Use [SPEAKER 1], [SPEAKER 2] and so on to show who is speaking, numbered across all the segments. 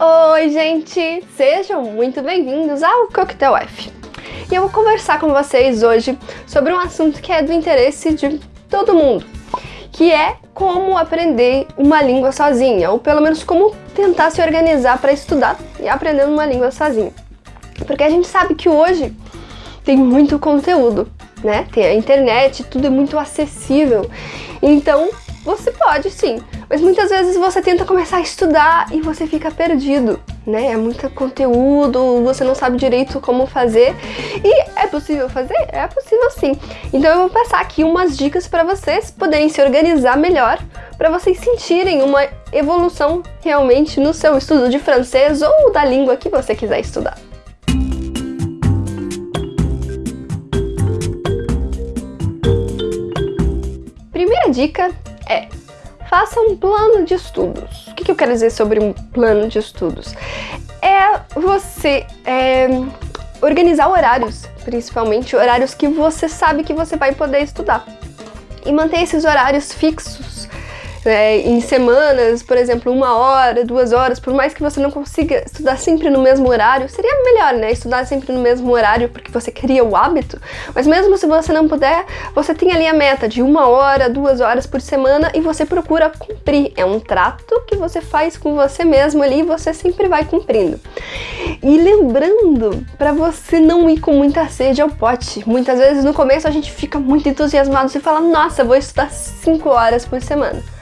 [SPEAKER 1] Oi, gente! Sejam muito bem-vindos ao Coquetel F. E eu vou conversar com vocês hoje sobre um assunto que é do interesse de todo mundo, que é como aprender uma língua sozinha, ou pelo menos como tentar se organizar para estudar e aprender uma língua sozinha. Porque a gente sabe que hoje tem muito conteúdo, né? Tem a internet, tudo é muito acessível. Então, você pode sim, mas muitas vezes você tenta começar a estudar e você fica perdido, né? É muito conteúdo, você não sabe direito como fazer. E é possível fazer? É possível sim. Então eu vou passar aqui umas dicas para vocês poderem se organizar melhor, para vocês sentirem uma evolução realmente no seu estudo de francês ou da língua que você quiser estudar. Primeira dica é faça um plano de estudos. O que, que eu quero dizer sobre um plano de estudos? É você é, organizar horários, principalmente horários que você sabe que você vai poder estudar. E manter esses horários fixos é, em semanas, por exemplo, uma hora, duas horas, por mais que você não consiga estudar sempre no mesmo horário, seria melhor, né? Estudar sempre no mesmo horário porque você cria o hábito, mas mesmo se você não puder, você tem ali a meta de uma hora, duas horas por semana e você procura cumprir. É um trato que você faz com você mesmo ali e você sempre vai cumprindo. E lembrando, para você não ir com muita sede ao pote. Muitas vezes no começo a gente fica muito entusiasmado e fala, nossa, vou estudar cinco horas por semana.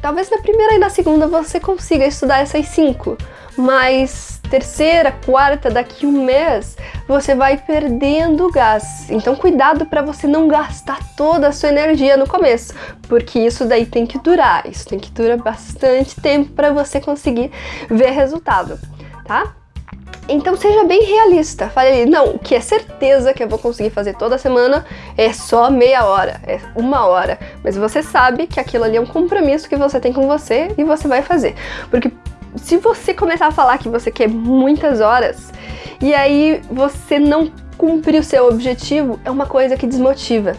[SPEAKER 1] Talvez na primeira e na segunda você consiga estudar essas cinco, mas terceira, quarta, daqui um mês, você vai perdendo gás. Então cuidado para você não gastar toda a sua energia no começo, porque isso daí tem que durar, isso tem que durar bastante tempo para você conseguir ver resultado, tá? Então seja bem realista. Fale, não, o que é certeza que eu vou conseguir fazer toda semana é só meia hora, é uma hora. Mas você sabe que aquilo ali é um compromisso que você tem com você e você vai fazer. Porque se você começar a falar que você quer muitas horas e aí você não cumprir o seu objetivo, é uma coisa que desmotiva.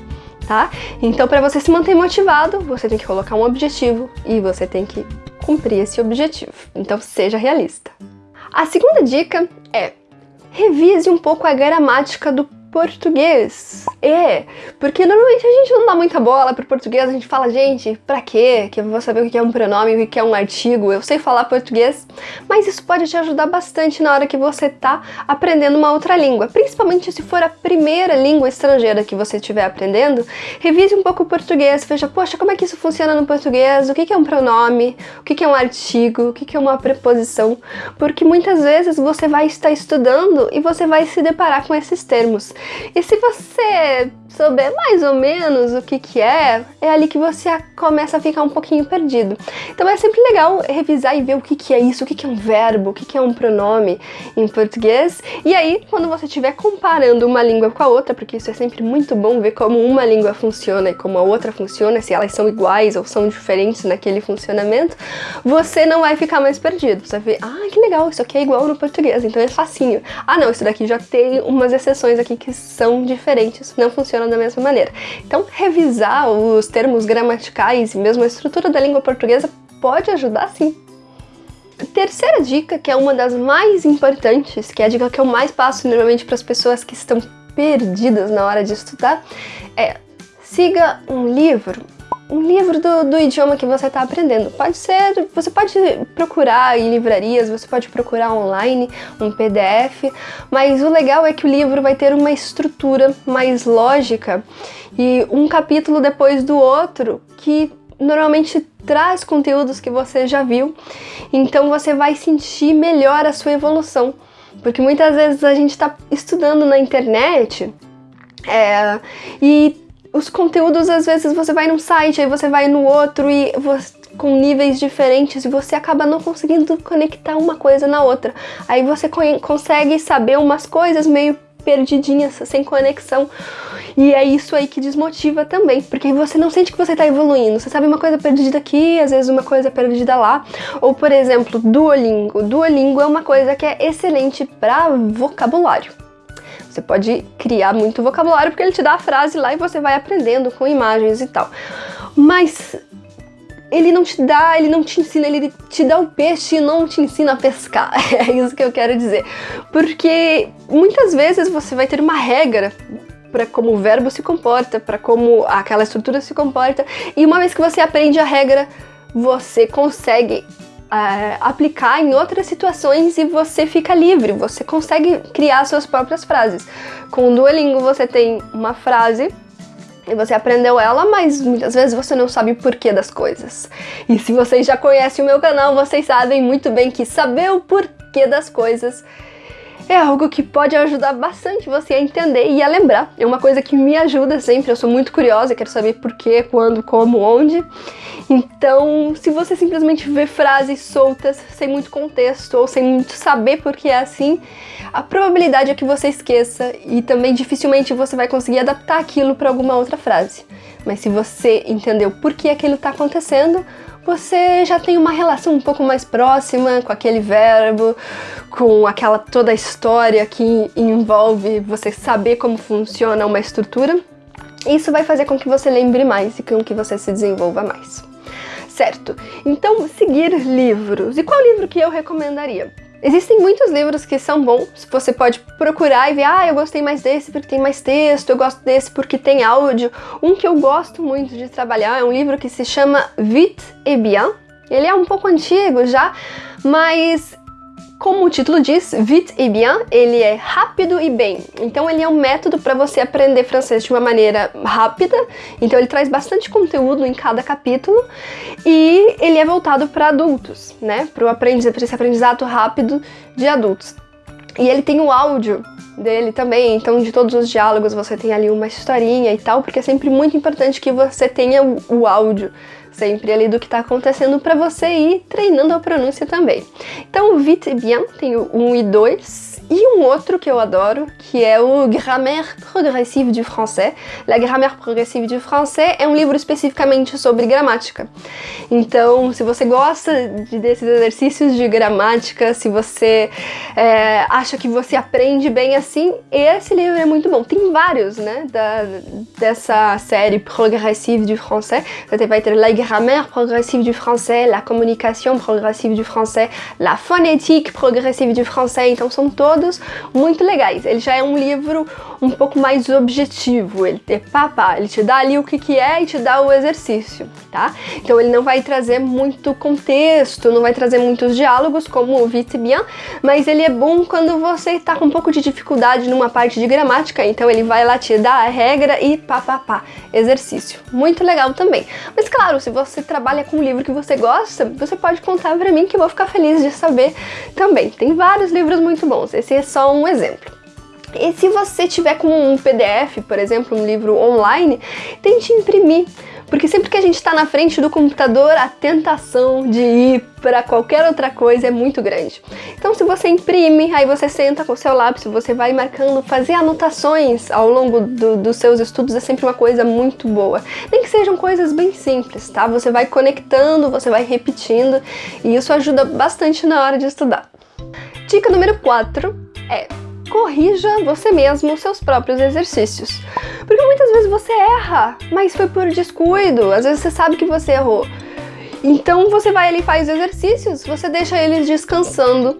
[SPEAKER 1] Tá? Então, para você se manter motivado, você tem que colocar um objetivo e você tem que cumprir esse objetivo. Então, seja realista. A segunda dica é revise um pouco a gramática do português. É, porque normalmente a gente não dá muita bola pro português, a gente fala, gente, pra quê? Que eu vou saber o que é um pronome, o que é um artigo, eu sei falar português, mas isso pode te ajudar bastante na hora que você tá aprendendo uma outra língua, principalmente se for a primeira língua estrangeira que você estiver aprendendo, revise um pouco o português, veja, poxa, como é que isso funciona no português, o que é um pronome, o que é um artigo, o que é uma preposição, porque muitas vezes você vai estar estudando e você vai se deparar com esses termos. E se você souber mais ou menos o que que é, é ali que você começa a ficar um pouquinho perdido. Então é sempre legal revisar e ver o que que é isso, o que que é um verbo, o que que é um pronome em português. E aí, quando você estiver comparando uma língua com a outra, porque isso é sempre muito bom ver como uma língua funciona e como a outra funciona, se elas são iguais ou são diferentes naquele funcionamento, você não vai ficar mais perdido. Você vai ver, ah, que legal, isso aqui é igual no português, então é facinho. Ah não, isso daqui já tem umas exceções aqui que são diferentes, não funcionam da mesma maneira. Então, revisar os termos gramaticais e mesmo a estrutura da língua portuguesa pode ajudar sim. Terceira dica, que é uma das mais importantes, que é a dica que eu mais passo normalmente para as pessoas que estão perdidas na hora de estudar, é siga um livro um livro do, do idioma que você está aprendendo. Pode ser, você pode procurar em livrarias, você pode procurar online, um PDF, mas o legal é que o livro vai ter uma estrutura mais lógica e um capítulo depois do outro que normalmente traz conteúdos que você já viu, então você vai sentir melhor a sua evolução. Porque muitas vezes a gente está estudando na internet é, e os conteúdos, às vezes, você vai num site, aí você vai no outro e você, com níveis diferentes e você acaba não conseguindo conectar uma coisa na outra. Aí você consegue saber umas coisas meio perdidinhas, sem conexão. E é isso aí que desmotiva também, porque você não sente que você está evoluindo. Você sabe uma coisa perdida aqui, às vezes uma coisa perdida lá. Ou, por exemplo, Duolingo. Duolingo é uma coisa que é excelente para vocabulário. Você pode criar muito vocabulário porque ele te dá a frase lá e você vai aprendendo com imagens e tal. Mas ele não te dá, ele não te ensina, ele te dá o peixe e não te ensina a pescar. É isso que eu quero dizer. Porque muitas vezes você vai ter uma regra para como o verbo se comporta, para como aquela estrutura se comporta, e uma vez que você aprende a regra, você consegue é, aplicar em outras situações e você fica livre, você consegue criar suas próprias frases. Com o Duolingo você tem uma frase e você aprendeu ela, mas muitas vezes você não sabe o porquê das coisas. E se vocês já conhecem o meu canal, vocês sabem muito bem que saber o porquê das coisas é algo que pode ajudar bastante você a entender e a lembrar. É uma coisa que me ajuda sempre, eu sou muito curiosa, quero saber porquê, quando, como, onde. Então, se você simplesmente vê frases soltas, sem muito contexto ou sem muito saber por que é assim, a probabilidade é que você esqueça e também dificilmente você vai conseguir adaptar aquilo para alguma outra frase. Mas se você entendeu por que aquilo está acontecendo, você já tem uma relação um pouco mais próxima com aquele verbo, com aquela toda a história que envolve você saber como funciona uma estrutura. Isso vai fazer com que você lembre mais e com que você se desenvolva mais. Certo, então seguir livros. E qual livro que eu recomendaria? Existem muitos livros que são bons, você pode procurar e ver, ah, eu gostei mais desse porque tem mais texto, eu gosto desse porque tem áudio. Um que eu gosto muito de trabalhar é um livro que se chama Vite et Bien. Ele é um pouco antigo já, mas como o título diz, vite et bien, ele é rápido e bem. Então ele é um método para você aprender francês de uma maneira rápida. Então ele traz bastante conteúdo em cada capítulo e ele é voltado para adultos, né? Para aprendiz, esse aprendizado rápido de adultos. E ele tem o áudio dele também, então de todos os diálogos você tem ali uma historinha e tal, porque é sempre muito importante que você tenha o, o áudio sempre ali do que está acontecendo para você ir treinando a pronúncia também. Então, Vite Bien tem o 1 e 2, e um outro que eu adoro, que é o Grammaire Progressive du Français. La Grammaire Progressive du Français é um livro especificamente sobre gramática. Então, se você gosta de, desses exercícios de gramática, se você é, acha que você aprende bem assim, esse livro é muito bom. Tem vários, né, da, dessa série Progressive du Français. Você vai ter La Grammaire Progressive du Français, La Communication Progressive du Français, La Phonétique Progressive du Français. Então, são todos todos muito legais. Ele já é um livro um pouco mais objetivo, ele é papá, ele te dá ali o que, que é e te dá o exercício, tá? Então ele não vai trazer muito contexto, não vai trazer muitos diálogos como o Vite Bien, mas ele é bom quando você está com um pouco de dificuldade numa parte de gramática, então ele vai lá te dar a regra e pá, pá, pá, exercício. Muito legal também. Mas claro, se você trabalha com um livro que você gosta, você pode contar pra mim que eu vou ficar feliz de saber também. Tem vários livros muito bons. Esse é só um exemplo. E se você tiver com um PDF, por exemplo, um livro online, tente imprimir, porque sempre que a gente está na frente do computador, a tentação de ir para qualquer outra coisa é muito grande. Então, se você imprime, aí você senta com o seu lápis, você vai marcando, fazer anotações ao longo do, dos seus estudos é sempre uma coisa muito boa. Nem que sejam coisas bem simples, tá? Você vai conectando, você vai repetindo, e isso ajuda bastante na hora de estudar. Dica número 4 é corrija você mesmo os seus próprios exercícios. Porque muitas vezes você erra, mas foi por descuido, às vezes você sabe que você errou. Então você vai ali e faz exercícios, você deixa eles descansando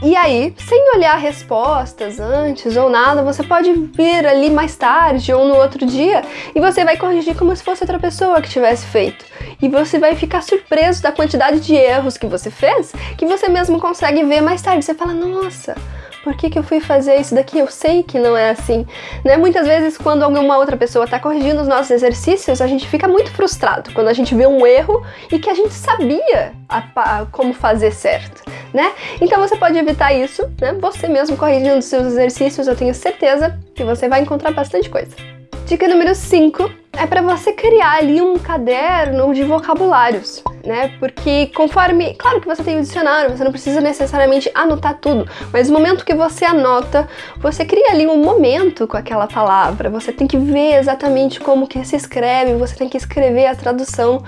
[SPEAKER 1] e aí, sem olhar respostas antes ou nada, você pode vir ali mais tarde ou no outro dia e você vai corrigir como se fosse outra pessoa que tivesse feito. E você vai ficar surpreso da quantidade de erros que você fez, que você mesmo consegue ver mais tarde. Você fala, nossa, por que, que eu fui fazer isso daqui? Eu sei que não é assim. Né? Muitas vezes, quando alguma outra pessoa está corrigindo os nossos exercícios, a gente fica muito frustrado quando a gente vê um erro e que a gente sabia a, a, como fazer certo. Né? Então você pode evitar isso, né? Você mesmo corrigindo seus exercícios, eu tenho certeza que você vai encontrar bastante coisa. Dica número 5 é para você criar ali um caderno de vocabulários, né? Porque conforme, claro que você tem o dicionário, você não precisa necessariamente anotar tudo, mas no momento que você anota, você cria ali um momento com aquela palavra. Você tem que ver exatamente como que se escreve, você tem que escrever a tradução.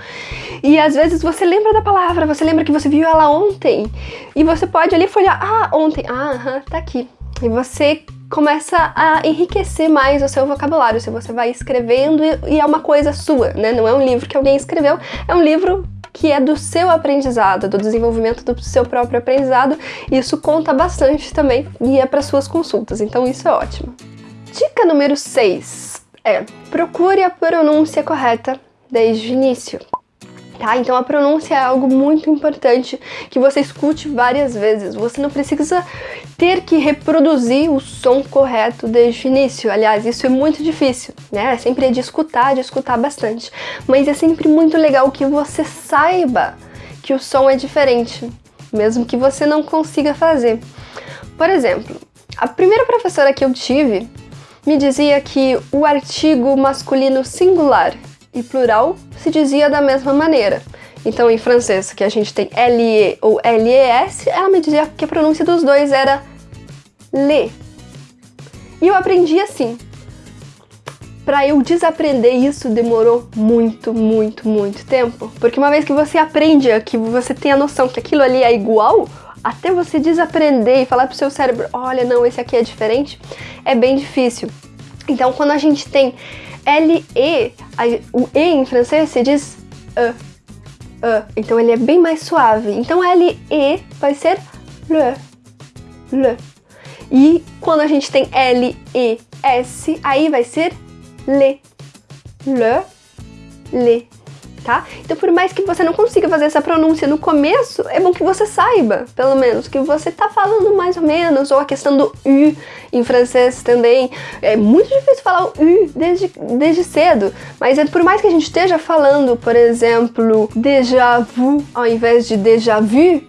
[SPEAKER 1] E às vezes você lembra da palavra, você lembra que você viu ela ontem, e você pode ali folhear, ah, ontem, ah, tá aqui. E você começa a enriquecer mais o seu vocabulário, se você vai escrevendo e é uma coisa sua, né? Não é um livro que alguém escreveu, é um livro que é do seu aprendizado, do desenvolvimento do seu próprio aprendizado. Isso conta bastante também e é para suas consultas, então isso é ótimo. Dica número 6 é: procure a pronúncia correta desde o início. Tá? Então a pronúncia é algo muito importante que você escute várias vezes. Você não precisa ter que reproduzir o som correto desde o início. Aliás, isso é muito difícil, né? É sempre de escutar, de escutar bastante. Mas é sempre muito legal que você saiba que o som é diferente, mesmo que você não consiga fazer. Por exemplo, a primeira professora que eu tive me dizia que o artigo masculino singular e plural se dizia da mesma maneira. Então, em francês, que a gente tem L-E ou L-E-S, ela me dizia que a pronúncia dos dois era le. E eu aprendi assim. Para eu desaprender isso demorou muito, muito, muito tempo. Porque uma vez que você aprende, que você tem a noção que aquilo ali é igual, até você desaprender e falar pro seu cérebro, olha, não, esse aqui é diferente, é bem difícil. Então, quando a gente tem L-E, o E em francês se diz E. E. Então ele é bem mais suave. Então L-E vai ser le. Le. E quando a gente tem L-E-S, aí vai ser le. Le. Le tá? Então, por mais que você não consiga fazer essa pronúncia no começo, é bom que você saiba, pelo menos, que você tá falando mais ou menos, ou a questão do U em francês também. É muito difícil falar o U desde, desde cedo, mas é, por mais que a gente esteja falando, por exemplo, déjà vu ao invés de déjà vu,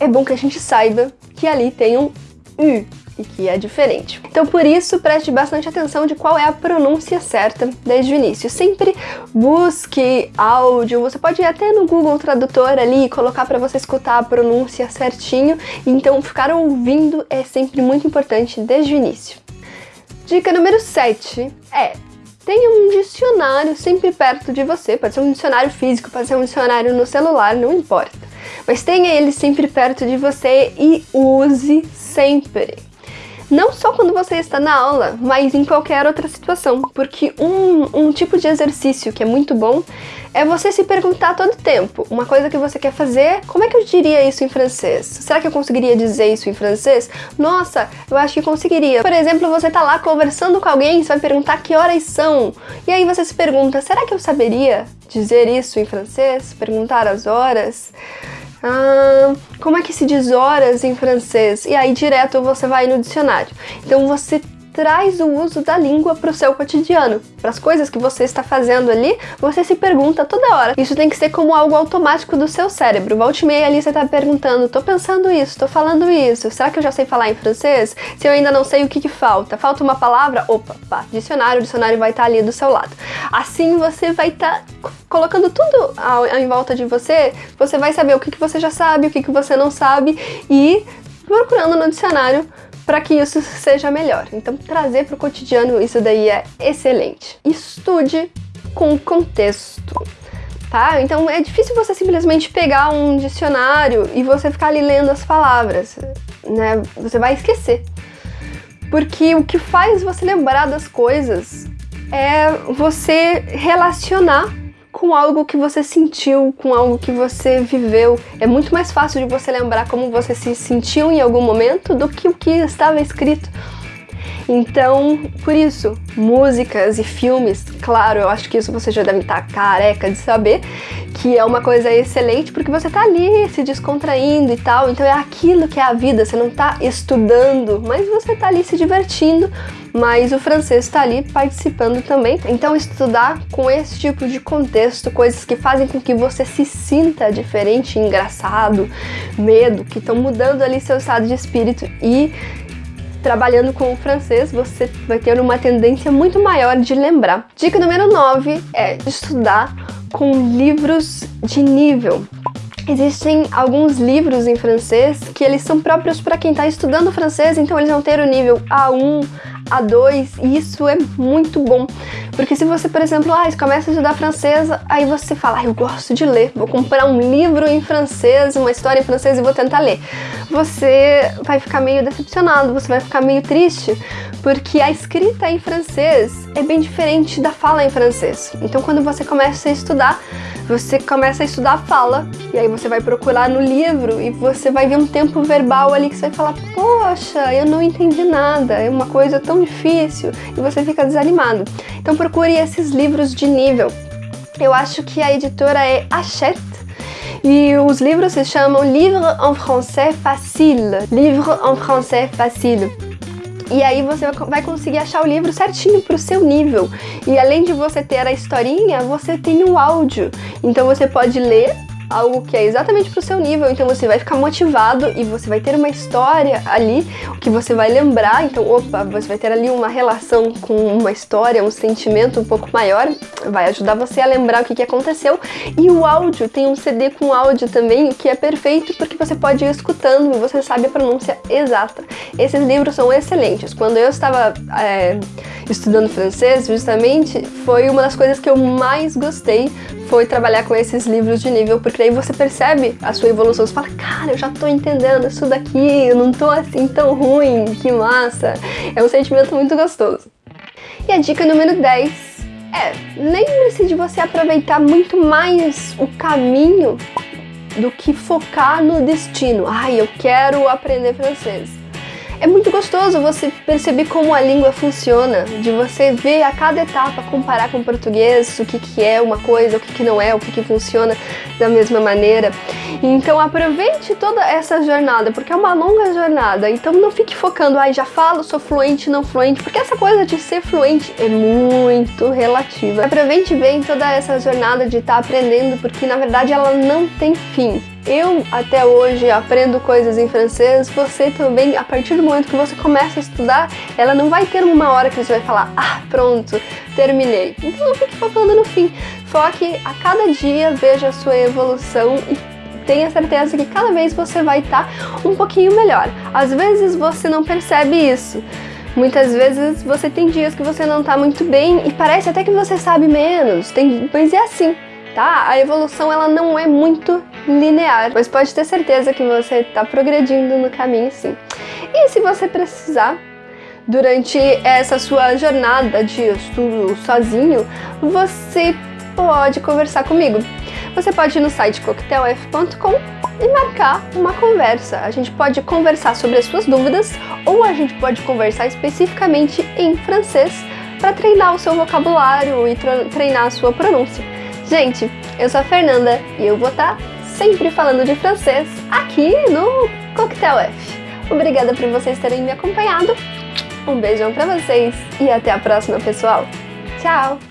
[SPEAKER 1] é bom que a gente saiba que ali tem um U e que é diferente. Então por isso preste bastante atenção de qual é a pronúncia certa desde o início. Sempre busque áudio, você pode ir até no Google Tradutor ali e colocar para você escutar a pronúncia certinho, então ficar ouvindo é sempre muito importante desde o início. Dica número 7 é tenha um dicionário sempre perto de você, pode ser um dicionário físico, pode ser um dicionário no celular, não importa. Mas tenha ele sempre perto de você e use sempre não só quando você está na aula, mas em qualquer outra situação, porque um, um tipo de exercício que é muito bom é você se perguntar todo tempo uma coisa que você quer fazer, como é que eu diria isso em francês? Será que eu conseguiria dizer isso em francês? Nossa, eu acho que conseguiria. Por exemplo, você tá lá conversando com alguém, você vai perguntar que horas são, e aí você se pergunta, será que eu saberia dizer isso em francês? Perguntar as horas? Ah, como é que se diz horas em francês? E aí direto você vai no dicionário. Então você traz o uso da língua para o seu cotidiano, para as coisas que você está fazendo ali, você se pergunta toda hora. Isso tem que ser como algo automático do seu cérebro. Volte meia ali você está perguntando, tô pensando isso, tô falando isso, será que eu já sei falar em francês? Se eu ainda não sei o que, que falta, falta uma palavra? Opa, pá, dicionário, o dicionário vai estar tá ali do seu lado. Assim você vai estar tá colocando tudo ao, em volta de você, você vai saber o que, que você já sabe, o que, que você não sabe e procurando no dicionário para que isso seja melhor. Então, trazer para o cotidiano isso daí é excelente. Estude com contexto. Tá? Então é difícil você simplesmente pegar um dicionário e você ficar ali lendo as palavras, né? Você vai esquecer. Porque o que faz você lembrar das coisas é você relacionar com algo que você sentiu, com algo que você viveu. É muito mais fácil de você lembrar como você se sentiu em algum momento do que o que estava escrito. Então, por isso, músicas e filmes, claro, eu acho que isso você já deve estar careca de saber, que é uma coisa excelente porque você tá ali se descontraindo e tal, então é aquilo que é a vida, você não tá estudando, mas você tá ali se divertindo, mas o francês está ali participando também. Então, estudar com esse tipo de contexto, coisas que fazem com que você se sinta diferente, engraçado, medo, que estão mudando ali seu estado de espírito e trabalhando com o francês, você vai ter uma tendência muito maior de lembrar. Dica número 9 é estudar com livros de nível. Existem alguns livros em francês que eles são próprios para quem está estudando francês, então eles vão ter o nível A1, A2 e isso é muito bom. Porque se você, por exemplo, ah, começa a estudar francês, aí você fala, ah, eu gosto de ler, vou comprar um livro em francês, uma história em francês e vou tentar ler. Você vai ficar meio decepcionado, você vai ficar meio triste, porque a escrita em francês é bem diferente da fala em francês. Então quando você começa a estudar, você começa a estudar a fala, e aí você vai procurar no livro e você vai ver um tempo verbal ali que você vai falar, poxa, eu não entendi nada, é uma coisa tão difícil, e você fica desanimado. Então procure esses livros de nível. Eu acho que a editora é Hachette, e os livros se chamam Livre en français facile. Livre en français facile. E aí você vai conseguir achar o livro certinho para o seu nível. E além de você ter a historinha, você tem o áudio. Então você pode ler algo que é exatamente pro seu nível, então você vai ficar motivado e você vai ter uma história ali que você vai lembrar, então opa, você vai ter ali uma relação com uma história, um sentimento um pouco maior, vai ajudar você a lembrar o que, que aconteceu e o áudio, tem um CD com áudio também, o que é perfeito porque você pode ir escutando e você sabe a pronúncia exata. Esses livros são excelentes. Quando eu estava é, estudando francês, justamente, foi uma das coisas que eu mais gostei foi trabalhar com esses livros de nível, porque aí você percebe a sua evolução, você fala, cara, eu já tô entendendo isso daqui, eu não tô assim tão ruim, que massa. É um sentimento muito gostoso. E a dica número 10 é, lembre-se de você aproveitar muito mais o caminho do que focar no destino. Ai, eu quero aprender francês. É muito gostoso você perceber como a língua funciona, de você ver a cada etapa, comparar com o português, o que, que é uma coisa, o que, que não é, o que, que funciona da mesma maneira. Então aproveite toda essa jornada, porque é uma longa jornada, então não fique focando, ai, ah, já falo, sou fluente, não fluente, porque essa coisa de ser fluente é muito relativa. Aproveite bem toda essa jornada de estar tá aprendendo, porque na verdade ela não tem fim eu até hoje aprendo coisas em francês, você também, a partir do momento que você começa a estudar, ela não vai ter uma hora que você vai falar, ah, pronto, terminei. Então não fique focando no fim. Foque a cada dia, veja a sua evolução e tenha certeza que cada vez você vai estar tá um pouquinho melhor. Às vezes você não percebe isso. Muitas vezes você tem dias que você não está muito bem e parece até que você sabe menos. Tem, mas é assim, tá? A evolução ela não é muito linear, mas pode ter certeza que você está progredindo no caminho sim. E se você precisar, durante essa sua jornada de estudo sozinho, você pode conversar comigo. Você pode ir no site coquetelf.com e marcar uma conversa. A gente pode conversar sobre as suas dúvidas ou a gente pode conversar especificamente em francês para treinar o seu vocabulário e treinar a sua pronúncia. Gente, eu sou a Fernanda e eu vou estar sempre falando de francês aqui no Coquetel F. Obrigada por vocês terem me acompanhado. Um beijão pra vocês e até a próxima, pessoal. Tchau!